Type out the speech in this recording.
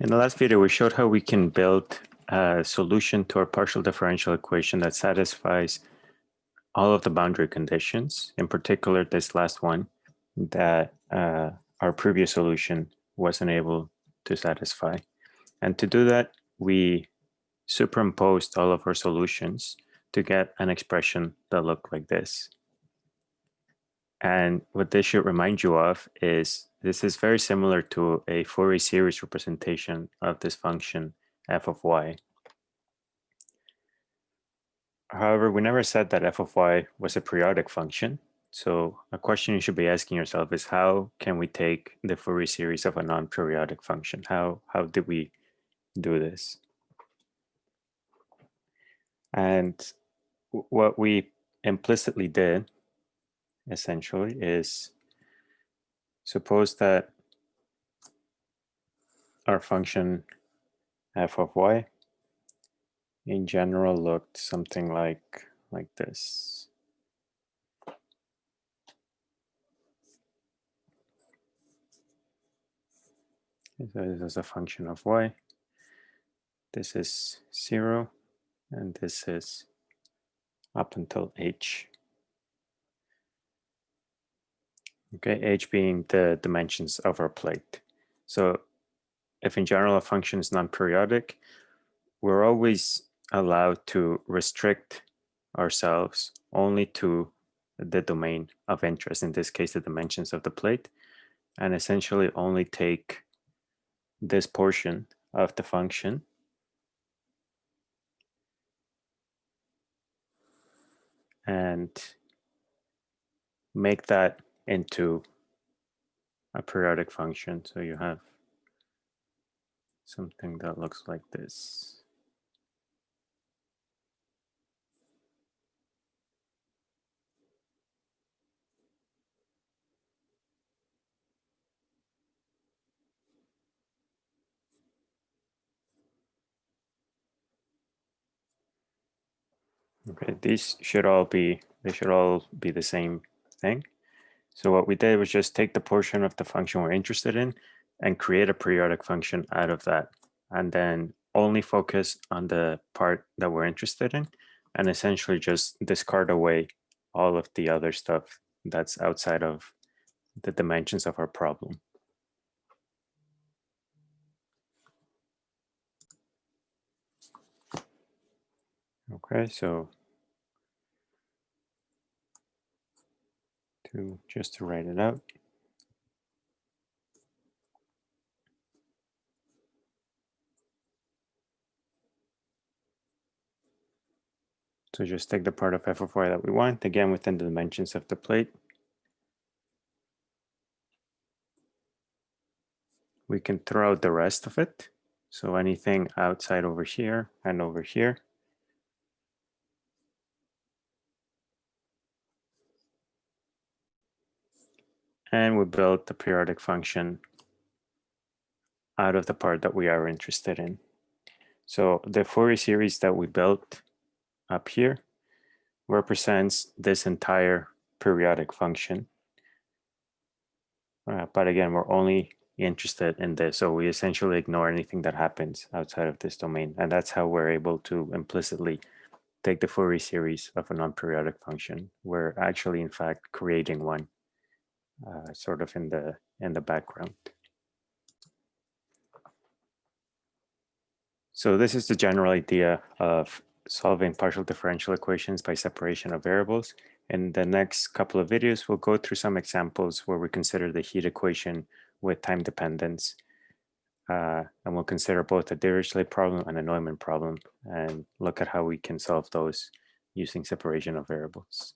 In the last video, we showed how we can build a solution to our partial differential equation that satisfies all of the boundary conditions, in particular this last one that uh, our previous solution wasn't able to satisfy. And to do that, we superimposed all of our solutions to get an expression that looked like this. And what this should remind you of is this is very similar to a Fourier series representation of this function f of y. However, we never said that f of y was a periodic function. So a question you should be asking yourself is how can we take the Fourier series of a non-periodic function? How, how did we do this? And what we implicitly did essentially is suppose that our function f of y in general looked something like like this. So this is a function of y. This is zero, and this is up until h. Okay, h being the dimensions of our plate. So if in general a function is non-periodic, we're always allowed to restrict ourselves only to the domain of interest, in this case, the dimensions of the plate, and essentially only take this portion of the function and make that into a periodic function. So you have something that looks like this. Okay, these should all be, they should all be the same thing. So what we did was just take the portion of the function we're interested in and create a periodic function out of that. And then only focus on the part that we're interested in and essentially just discard away all of the other stuff that's outside of the dimensions of our problem. Okay, so to just to write it out. So just take the part of f of y that we want, again within the dimensions of the plate. We can throw out the rest of it. So anything outside over here and over here. And we build the periodic function out of the part that we are interested in. So the Fourier series that we built up here represents this entire periodic function. Uh, but again, we're only interested in this. So we essentially ignore anything that happens outside of this domain. And that's how we're able to implicitly take the Fourier series of a non-periodic function. We're actually, in fact, creating one uh, sort of in the in the background. So this is the general idea of solving partial differential equations by separation of variables. In the next couple of videos, we'll go through some examples where we consider the heat equation with time dependence. Uh, and we'll consider both a Dirichlet problem and a Neumann problem and look at how we can solve those using separation of variables.